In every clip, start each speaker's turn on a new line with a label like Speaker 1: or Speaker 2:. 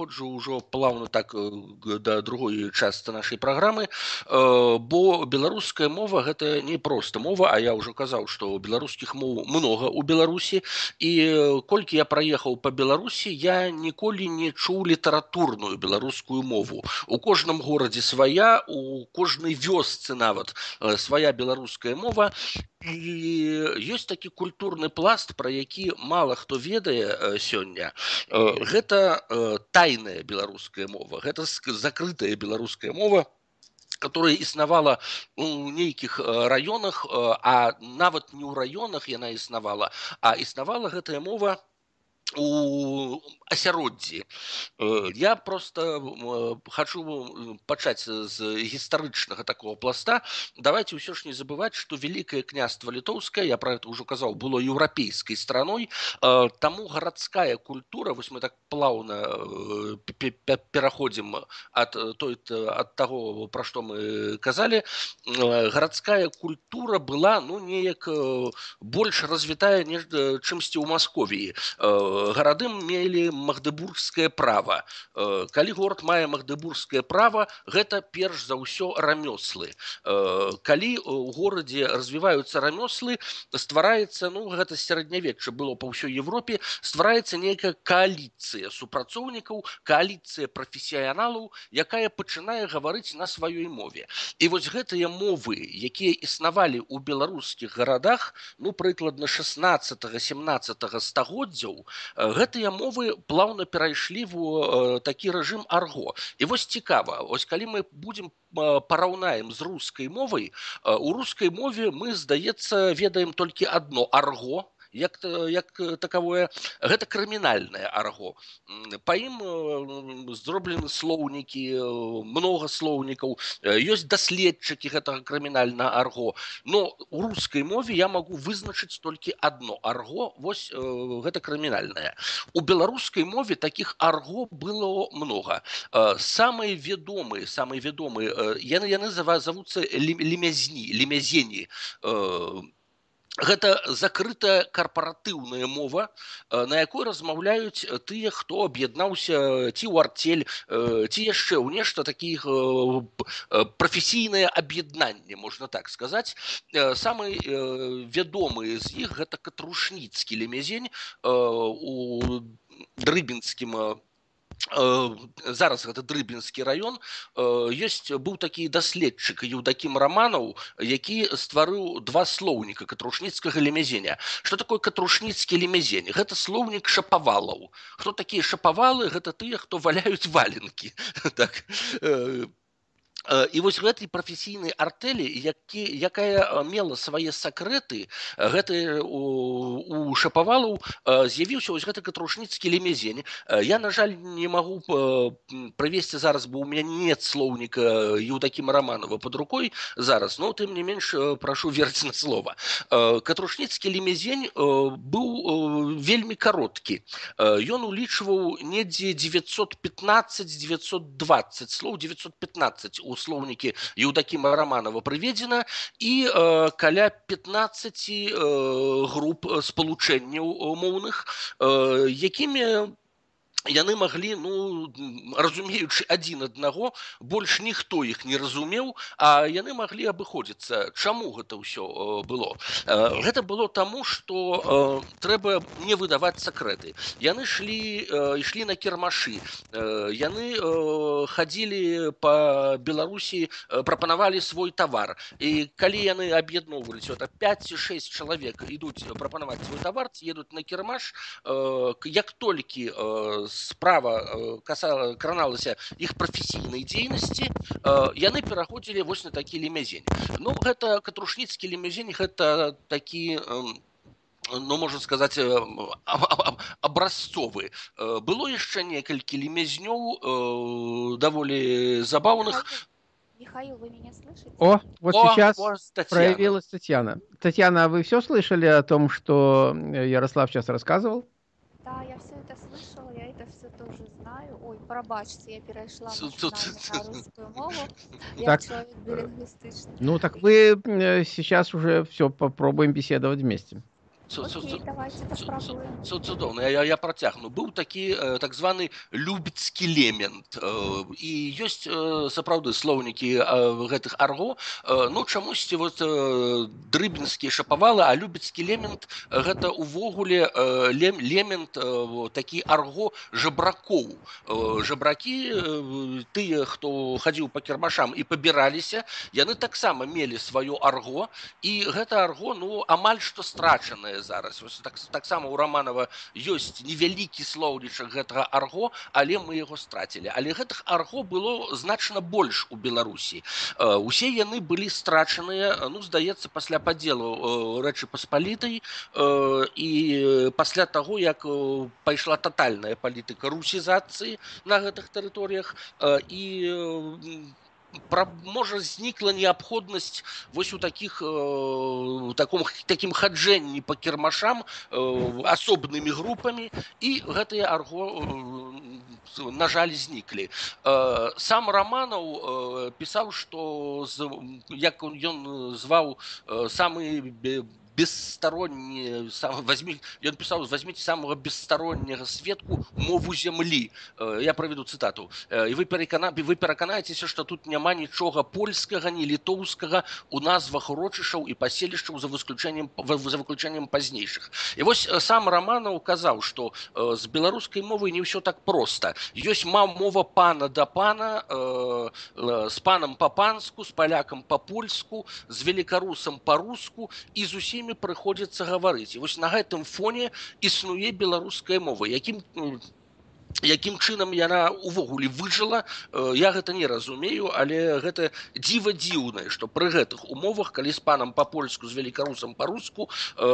Speaker 1: пераходжу ўжо плавно так да другой частцы нашай праграмы. Бо беларуская мова гэта не проста мова а я ўжо казаў што беларускіх моў много у беларусі. І колькі я праехаў по беларусі я ніколі не чуў літаратурную беларускую мову. У кожным горадзе свая у кожнай вёсцы нават свая беларуская мова і ёсць такі культурны пласт пра які мала хто ведае сёння. Гэта тайная беларуская мова. Гэта закрытая беларуская мова которая існавала у нейкіх раёнах а нават не ў раёнах яна існавала а існавала гэтая мова у асяроддзі я просто хочу пачаць з гістарычнага такого пласта давайте ўсё ж не забываць что великкае княства літоўскае я про это ўжо казаў было еўрапейскай страной таму гарадская культура вось мы так плаўна пераходзім от той от того про што мы казалі гарадская культура была ну неяк больш развітая не чымсьці ў масковіі гарады мелі магдыбургскае права. Калі город мае магдыбургскае права гэта перш за ўсё рамёслы. Калі у горадзе развіваюцца рамёслы ствараецца ну гэта сярэднявечча было па ўсёй Европе ствараецца нейкая кааліцыя супрацоўнікаў кааліцыя прафесіяналаў якая пачынае гаварыць на сваёй мове. І вось гэтыя мовы якія існавалі ў беларускіх гарадах ну прыкладна 16 17 стагоддзяў гэтыя мовы плаўна перайшлі в такі рэжым арго. І вось цікава ось калі мы будзем параўнаем з рускай мовай у рускай мове мы здаецца ведаем толькі одно арго як як такавое гэта крымінальнае арго па ім зроблены слоўнікі много слоўнікаў ёсць даследчыкі гэтага крымінальна арго но у рускай мове я могу вызначыць толькі одно арго вось гэта крымінальнае у беларускай мове таких арго было много самыя вядомыя самыя вядомыя яны яны за вас завуцца лемязні лемязені у гэта закрытая карпаратыўная мова на якой размаўляюць тыя хто аб'яднаўся ці ў артель ці яшчэ ў нешта такіх прафесійнае аб'яднанне можна так сказаць самы вядомыя з іх гэта катрушніцкі лемезень у дрыбінскім зараз гэта дрыбінскі раён ёсць быў такі даследчык еўдакім раманаў які стварыў два слоўніка катрушніцкага лемязеня что такое катрушніцкі лемязень гэта слоўнік шапавалаў хто такія шапавалы гэта тыя хто валяюць валенкі так і вось гэтай прафесійнай артэлі які якая мела свае сакрэты гэты у, шапавалаў з'явіўся вось гэты катрушніцкі лемезень я на жаль не магу правесці зараз бо у меня нет слоўніка еўдакім раманова под рукой зараз но тым не менш прашу верць на слова катрушніцкі лемезень быў вельмі кароткі. Ён улічваў недзе 915 920 слоў 915 у слоўнікі еўдакіма раманова прыведзена і э, каля 15 э, груп спалучэнняў моўных э, якімі яны маглі ну разумеючы адзін аднаго больш ніхто іх не разумеў а яны маглі абыходзіцца чаму гэта ўсё было гэта было таму что трэба не выдаваць сакрэты яны шлі ішлі на кірмашы яны хадзілі по беларусі прапанавалі свой тавар і калі яны аб'ядноўваліся это 5-6 чалавек ідуць прапанаваць свой тавар едуць на кірмаш як толькі з справа э, касала краналася іх прафесійнай дзейнасці э, яны пераходзілі вось на такі лемязень ну гэта катрушніцкі лемязень гэта такі ну можна сказаць абразцовы было яшчэ некалькі лемязнёў даволі забаўных
Speaker 2: Михаил, вы меня слышите?
Speaker 3: О, вот О, сейчас о, Татьяна. проявилась Татьяна. Татьяна, а вы все слышали о том, что Ярослав сейчас рассказывал?
Speaker 2: Да, я все это слышала, я это все тоже знаю. Ой, пробачьте, я перешла на русскую мову. Я так, человек билингвистичный.
Speaker 3: Ну, так вы сейчас уже все попробуем беседовать вместе.
Speaker 1: цудоўна я, я працягну быў такі э, так званы любіцкі лемент э, і ёсць э, сапраўды слоўнікі гэтых арго ну чамусьці вот дрыбінскі шапавалы а любіцкі лемент гэта увогуле лем лемент такі арго жабракоў жабракі тыя хто хадзіў па кірмашам і пабіраліся яны таксама мелі сваё арго і гэта арго ну амаль што страчанае зараз так, таксама у романова ёсць невялікі слоўнічак гэтага арго але мы яго страцілі але гэтых арго было значна больш у беларусі усе яны былі страчаныя ну здаецца пасля падзелу рэчы паспалітай і пасля таго як пайшла тотальная палітыка русізацыі на гэтых тэрыторыях і пра, можа знікла неабходнасць вось у таких э, таком таким хаджэнні по кірмашам э, асобнымі групамі і гэтыя арго э, на жаль зніклі э, сам романаў э, пісаў что як ён зваў э, самы бессторонние сам, возьми, он писал, возьмите самого бесстороннего светку мову земли. Э, я проведу цитату. Э, и вы, перекана, вы пераканаетеся, что тут няма нічога польскага, ні літоўскага у назвах урочышаў і паселішчаў за выключением, за выключением пазнейшых. І вось э, сам Романов казаў, што з беларускай мовай не ўсё так проста. Ёсць мова пана да пана, з панам па-панску, з палякам па-польску, з великарусам па-руску і з усімі імі прыходзіцца гаварыць і вось на гэтым фоне існуе беларуская мова якім якім чынам яна увогуле выжыла э, я гэта не разумею але гэта дзіва дзіўнае што пры гэтых умовах калі з панам па-польску з великарусам па-руску э,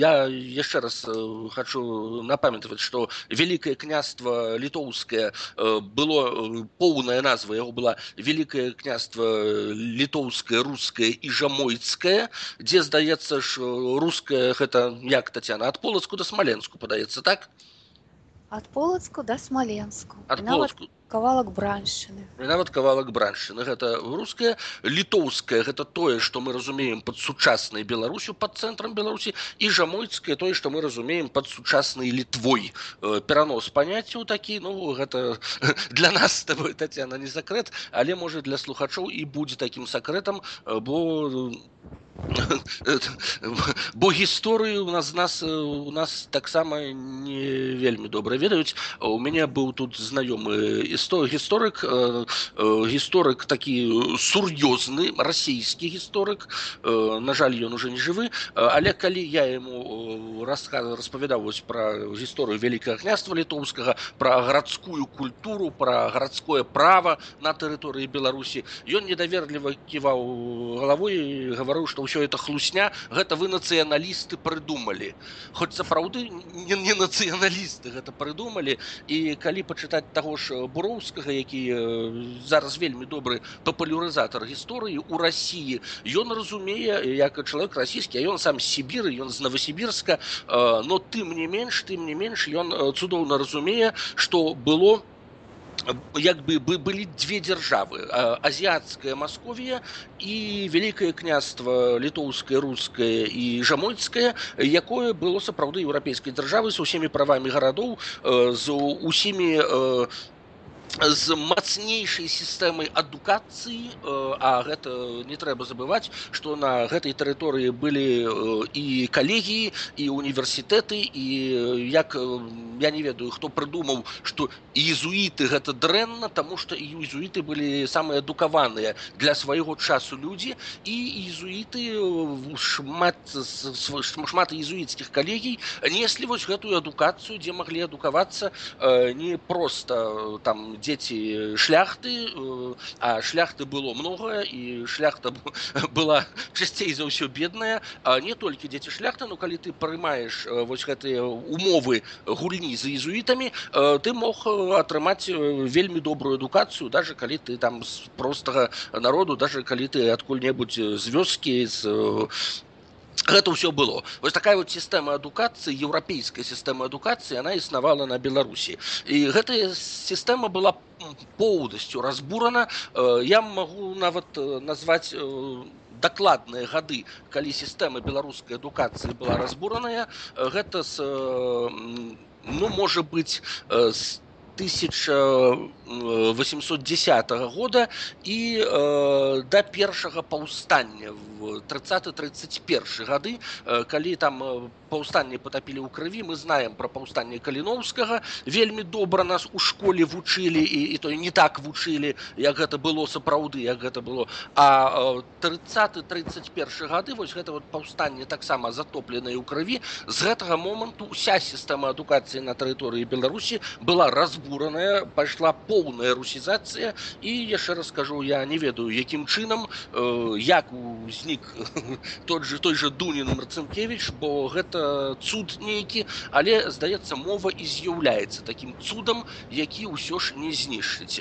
Speaker 1: я яшчэ раз э, хочу напамятаваць што вялікае княства літоўскае было поўная назва яго была великае княства літоўскае рускае і жамойцкае дзе здаецца ж руская гэта як татяна ад полацку да смаленску падаецца так
Speaker 2: Ад полацку да смаленску
Speaker 1: ад полацку
Speaker 2: кавалак браншчыны
Speaker 1: нават кавалак браншчыны гэта руская літоўская гэта тое што мы разумеем под сучаснай беларусю под цэнтрам беларусі і жамойцкае тое што мы разумеем под сучаснай літвой э, перанос паняццяў такі ну гэта для нас с тобой татяна не сакрэт але можа для слухачоў і будзе такім сакрэтам э, бо бо гісторыю у нас нас у нас таксама не вельмі добра ведаюць у мяне быў тут знаёмы істо гісторык гісторык такі сур'ёзны расійскі гісторык на жаль ён уже не жывы але калі я ему рассказ распавядаў вось пра гісторыю вялікага княства літоўскага пра гарадскую культуру пра гарадское права на тэрыторыі беларусі ён недаверліва ківаў галавой гаварыў што ўсё это хлусня гэта вы нацыяналісты прыдумалі хоць сапраўды не, не нацыяналісты гэта прыдумалі і калі пачытаць таго ж буроўскага які зараз вельмі добры папулярызатар гісторыі у рассіі ён разумее як чалавек расійскі ён сам сібіры ён з новосібірска но тым не менш тым не менш ён цудоўна разумее што было у як бы былі две дзяржавы азіяцкая масковія і вялікае княства літоўскае рускае і жамойцкае якое было сапраўды еўрапейскай дзяржавы з усімі правамі гарадоў з усімі з мацнейшай сістэмай адукацыі а гэта не трэба забываць што на гэтай тэрыторыі былі і калегіі і універсітэты і як я не ведаю хто прыдумаў што езуіты гэта дрэнна таму што і езуіты былі самыя адукаваныя для свайго часу людзі і езуіты шмат шмат езуіцкіх калегій неслі вось гэтую адукацыю дзе маглі адукавацца не проста там дзеці шляхты э, а шляхты было многое і шляхта была часцей за ўсё бедная. А не толькі дзеці шляхты ну калі ты прымаеш э, вось гэтыя умовы гульні за езуітамі э, ты мог атрымаць вельмі добрую адукацыю даже калі ты там з простага народу даже калі ты адкуль-небудзь з вёскі з гэта ўсё было вось такая вот сістэма адукацыі еўрапейская сістэма адукацыі она існавала на беларусі і гэтая сістэма была поўнасцю разбурана я магу нават назваць дакладныя гады калі сістэма беларускай адукацыі была разбураная гэта з ну можа быць з 1810 года і э, да першага паўстання в 30-31 гады э, калі там э, паўстанне потапілі ў крыві мы знаем про паўстанне каліновскага вельмі добра нас у школе вучылі і, і то не так вучылі як гэта было сапраўды як гэта было. А 30-31 гады вось гэта вот паўстанне таксама затопленае ў крыві. З гэтага моманту уся сістэма адукацыі на тэрыторыі беларусі была разбураная пайшла поўная русізацыя. І яшчэ раз скажу я не ведаю якім чынам э, як узнік тот же той же дунін марцынкевич бо гэта цуд нейкі але здаецца мова і з'яўляецца таким цудам які ўсё ж не знішчыць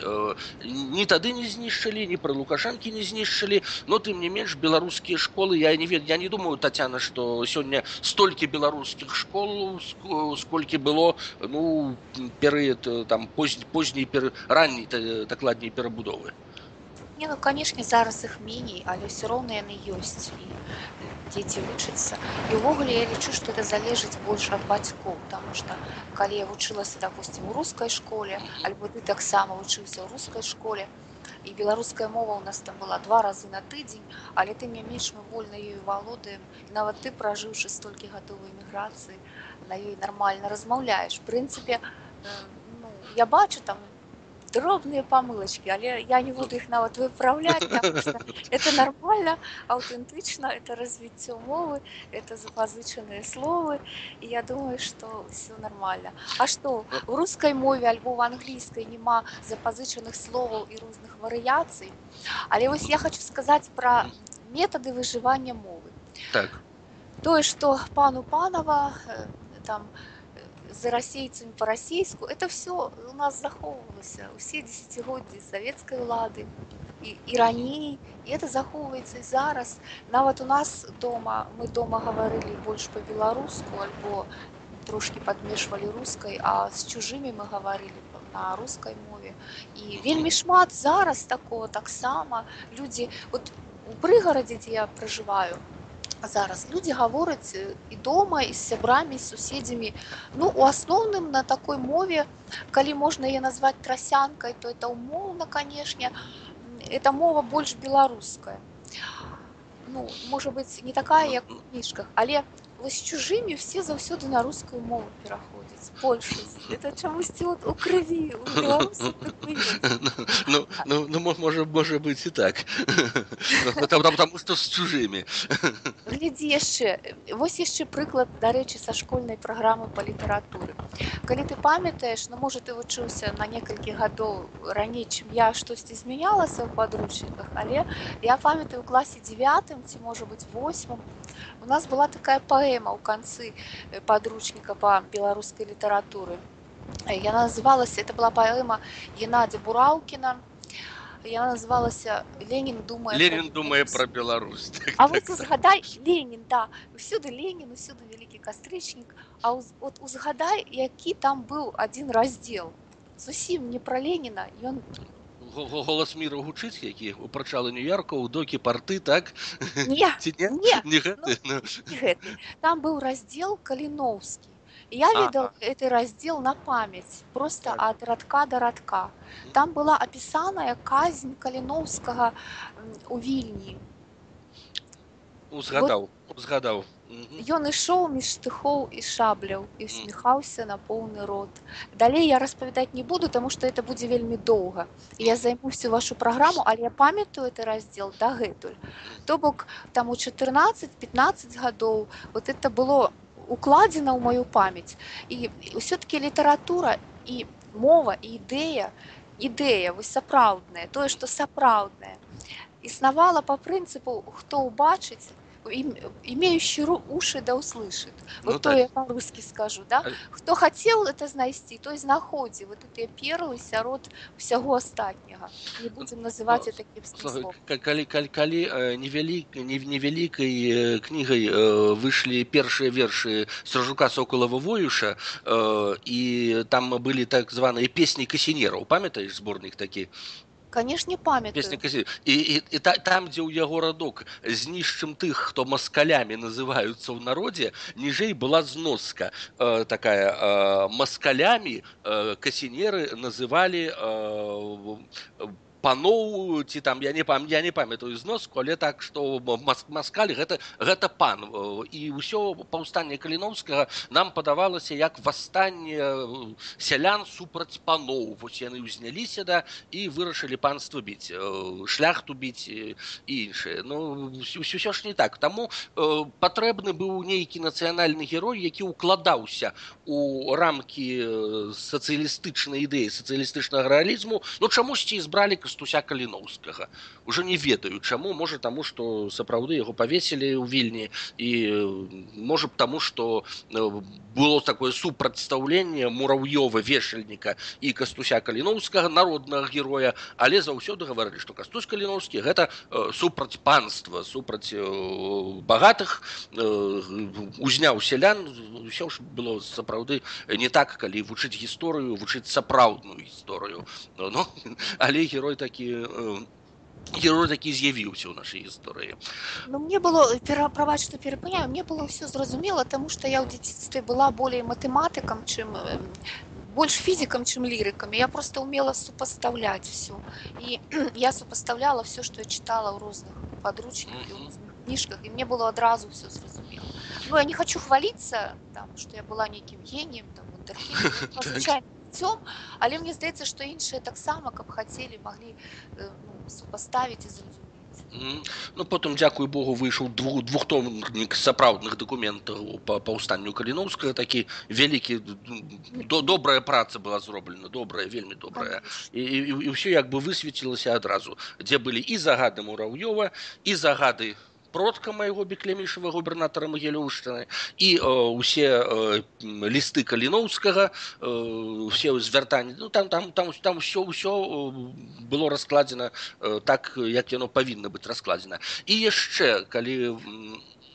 Speaker 1: ні тады не знішчылі ні пра лукашанкі не знішчылі но тым не менш беларускія школы я не ведаю я не думаю татяна что сёння столькі беларускіх школ сколькі было ну перыяд там позні позняй пер ранней дакладней перабудовы
Speaker 2: Не, ну канешне зараз іх меней але ўсё роўна яны ёсць і дзеці вучацца і ўвогуле я лічу што это залежыць больш ад бацькоў потому что калі я вучылася допустим у рускай школе альбо ты таксама вучыўся ў рускай школе і беларуская мова у нас там была два разы на тыдзень але ты не менш мы вольна ёю валодаем нават ты пражыўшы столькі гатовай эміграцыі на ёй нармальна размаўляеш прынцыпе ну, я бачу там дробные помылочки, але я не буду их нават что это нормально, аутентично, это развитие мовы, это запозыченные словы, и я думаю, что все нормально. А что, в русской мове альбо в английской нема запозыченных слов и разных вариаций, але вот я хочу сказать про методы выживания мовы.
Speaker 1: Так.
Speaker 2: То, что пану Панова э, там за расейцамі па-расейску это все у нас захоўвалася усе десятгоддзі савецкай улады і, і раней і это захоўваецца і зараз нават у нас дома мы дома гаварылі больш по-беларуску альбо трошки подмешвалі рускай а з чужымі мы гаварылі на рускай мове і вельмі шмат зараз такого таксама людзі вот у прыгарадзе дзе я пражываю зараз людзі гавораць і дома і з сябрамі з суседзямі ну у асноўным на такой мове калі можна яе назваць трасянкай то это умоўна канешне это мова больш беларуская ну можа быть не такая як у кніжках але вось чужымі все заўсёды на рускую мову пераходзяць больше это чамусьці вот у крыві
Speaker 1: ну, ну, ну можа можа быть і так потому что з чужымі
Speaker 2: глядзі яшчэ вось яшчэ прыклад дарэчы са школьнай праграмы па літаратуры калі ты памятаеш ну можа ты вучыўся на некалькі гадоў раней чым я штосьці змянялася ў падручніках але я памятаю у класе девятым ці можа быть восьмым у нас была такая паэма ў канцы подручника по беларускай літаратуры яна называлася это была паэма геннадзя бураўкіна яна называлася ленін думае
Speaker 1: ленін думае про беларусь
Speaker 2: так, а так, вот узгадай ленін да усюды ленін усюды вялікі кастрычнік а уз, вот узгадай які там быў один раздел зусім не про леніна ён
Speaker 1: голас міру гучыць які упрачалы нью-йорка у докі парты так
Speaker 2: не, не? Не, не гэты, ну, ну. не гэты. там быў раздел каліноўскі я видел ага. этот раздел на память просто так. от радка до радка там была опісаная казнь каліноўскага у вільні
Speaker 1: узгадаў узгадаў
Speaker 2: Ён ішоў між штыхоў і шабляў і усміхаўся на поўны рот. Далей я распавядаць не буду, таму што это будзе вельмі доўга. Я займу всю вашу праграму, але я памятаю это раздзел дагэтуль. То бок там у 14-15 гадоў вот это было укладзена ў маю памяць. І ўсё-таки літаратура і мова і ідэя, ідэя вось сапраўдная, тое, што сапраўднае. Існавала па прынцыпу, хто ўбачыць, имеющий уши да услышит. Вот ну, то так. я по-русски скажу, да? Хто хацеў это знайсці, той знаходзі вот гэтыя перлы сярод усяго астатняга. Не будзем называць ну, такім словом.
Speaker 1: Калі, калі, калі невялік, невялікай кнігай выйшлі першыя вершы Сержука Соколава Воюша, і там былі так званыя песні касінераў. Памятаеш зборнік такі?
Speaker 2: канешне памятаю
Speaker 1: і, і, і та, там дзе ў яго радок знішчым тых хто маскалямі называюцца ў народзе ніжэй была зноска э, такая э, маскалямі э, касінеры называлі э, паноў ці там я не пам я не памятаю зноску але так што маскаль гэта гэта пан і ўсё паўстанне каліновскага нам падавалася як восстанне сялян супраць паноў вось яны ўзняліся да і вырашылі панства біць шляхту біць і іншае ну ўсё ж не так таму патрэбны быў нейкі нацыянальны герой які ўкладаўся у рамкі сацыялістычнай ідэі сацыялістычнага рэалізму ну чамусьці збралі кастуся каліноўскага уже не ведаю чаму можа таму что сапраўды яго павесілі ў вільні і можа б таму что было такое супрацьстаўленне мурав'ёва вешальніка і кастуся каліноўскага народнага героя але заўсёды гаварылі что кастусь каліноўскі гэта супраць панства супраць багатых узняў сялян ўсё ж было сапраўды не так калі вучыць гісторыю вучыць сапраўдную гісторыю но але герой такі герой такі з'явіўся ў нашай гісторыі
Speaker 2: Ну мне было пераправаць што перапыняю мне было ўсё зразумела таму што я ў дзяцінстве была болей матэматыкам чым больш фізікам чым лірыкам я просто умела супастаўляць все і я супастаўляла все што я чытала ў розных падручніках mm -hmm. кніжках і мне было адразу все зразумела Ну я не хочу хваліцца там што я была нейкім геніем там звычайно жыццём але мне здаецца што іншыя таксама каб хацелі маглі ну, супаставіць і зразумець
Speaker 1: Ну потым дзякуй Богу выйшаў двух двухтомнік сапраўдных дакументаў па паўстанню каліноўскага такі вялікі до добрая праца была зроблена добрая вельмі добрая. І, і, і ўсё як бы высветлілася адразу дзе былі і загады мураўёва і загады продка майго беклемішава губернатара магілёўшчыны і э, усе э, лісты каліноўскага э, усе звяртанні ну там там там там все ўсё было раскладзена э, так як яно павінна быць раскладзена і яшчэ калі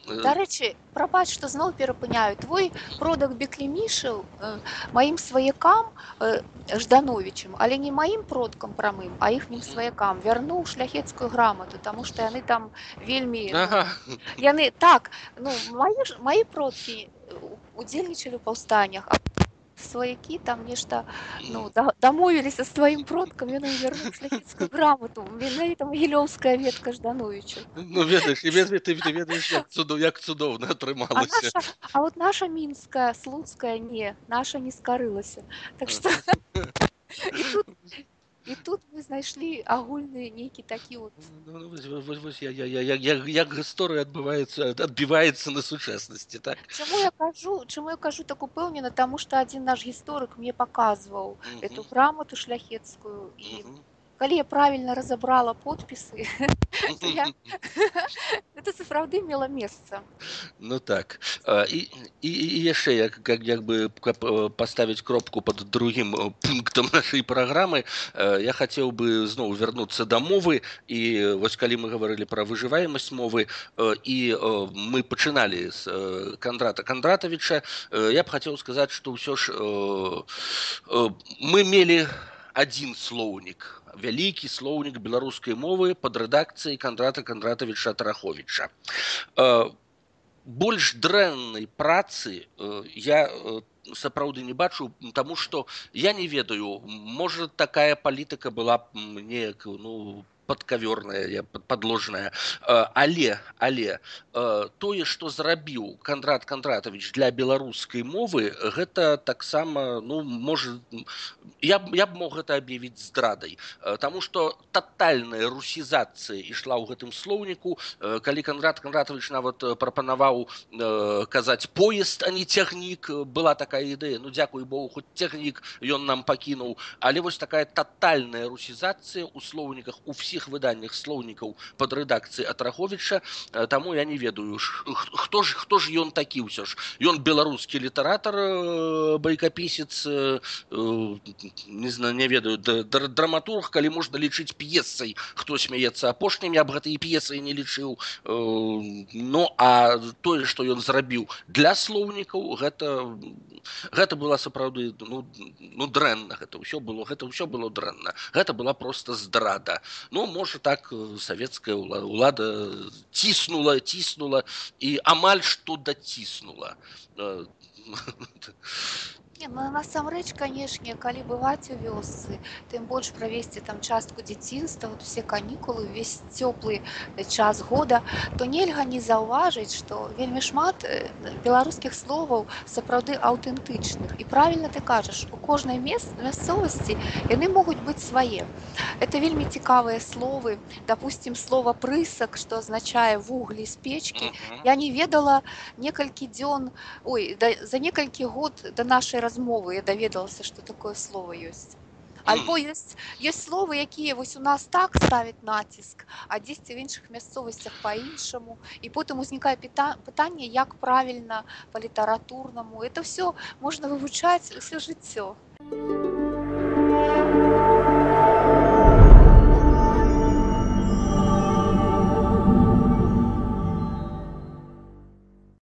Speaker 1: у
Speaker 2: Дарэчы, прабач, што зноў перапыняю твой продак беклемішаў э, маім сваякам э, ждановичам, але не маім продкам прамым, а іхнім сваякам вярнуў шляхецкую грамату, таму што яны там вельмі ага. яны так ну, маі, маі продкі удзельнічалі ў паўстаннях сваякі там нешта ну, дамовіліся з тваім продкам ён вернуў шляхецкую грамоту менавіта магілёўская ветка ждановичу
Speaker 1: ну, ведаеш, ведаеш, ты ведаеш як, цудоў, як цудоўна атрымалася
Speaker 2: а, наша, а вот наша мінская слуцкая не наша не скарылася так что і тут і тут мы знайшлі агульны нейкі такі вот
Speaker 1: ну, ну, вось, вось, вось, я, я, я, я, як, як гісторыя адбываецца адбіваецца на сучаснасці так
Speaker 2: чаму я кажу чаму я кажу так упэўнена таму што адзін наш гісторык мне паказваў эту грамоту шляхецкую і калі я правильно разабрала подпісы это сапраўды мела месца
Speaker 1: ну так і і яшчэ як как як бы поставить кропку под другим пунктам нашай праграмы я хацеў бы зноў вярнуцца да мовы і вось калі мы гаварылі пра выжываемасць мовы і мы пачыналі з кандрата кандратавіча я б хацеў сказаць што ўсё ж мы мелі адзін слоўнік вялікі слоўнік беларускай мовы под рэдакцыяй кандрата кандратавіча тараховича э, больш дрэннай працы э, я э, сапраўды не бачу тому что я не ведаю можа такая палітыка была неяк ну падкавёрная подложная але але тое что зрабіў кандрат кандратович для беларускай мовы гэта таксама ну может я я б мог гэта аб'явіць здрадай тому что тотальная русізацыя ішла ў гэтым слоўніку калі кандрат кандратович нават прапанаваў казаць поезд а не цягнік была такая ідэя ну дзякуй богу хоть цягнік ён нам пакінуў але вось такая тотальная русізацыя у слоўніках у всіх беларускіх выданнях слоўнікаў под рэдакцыі атраховича таму я не ведаю хто ж хто ж ён такі ўсё ж ён беларускі літаратар байкапісец не знаю не ведаю драматург калі можна лічыць п'есай хто смяецца апошнімі аб гэтай п'есай не лічыў Ну а тое што ён зрабіў для слоўнікаў гэта гэта была сапраўды ну, ну дрэнна гэта ўсё было гэта ўсё было дрэнна гэта была просто здрада ну можа так савецкая ўлада ціснула ціснула і амаль што даціснула
Speaker 2: Не, ну, насамрэч канешне калі бываць у вёсцы тым больш правесці там частку дзяцінства вот усе канікулы увесь цёплы час года то нельга не заўважыць што вельмі шмат беларускіх словаў сапраўды аўтэнтычных і правільна ты кажаш у кожнай мес мясцовасці яны могуць быць свае это вельмі цікавыя словы допустим слова прысак што азначае вуглі з печкі я не ведала некалькі дзён ой да, за некалькі год да нашай раз размовы я даведалася што такое слово ёсць альбо ёсць ёсць словы якія вось у нас так ставяць націск а дзесьці в іншых мясцовасцях по-іншаму і потым узнікае пытанне як правільна па літаратурнаму это все можна вывучаць усё жыццё а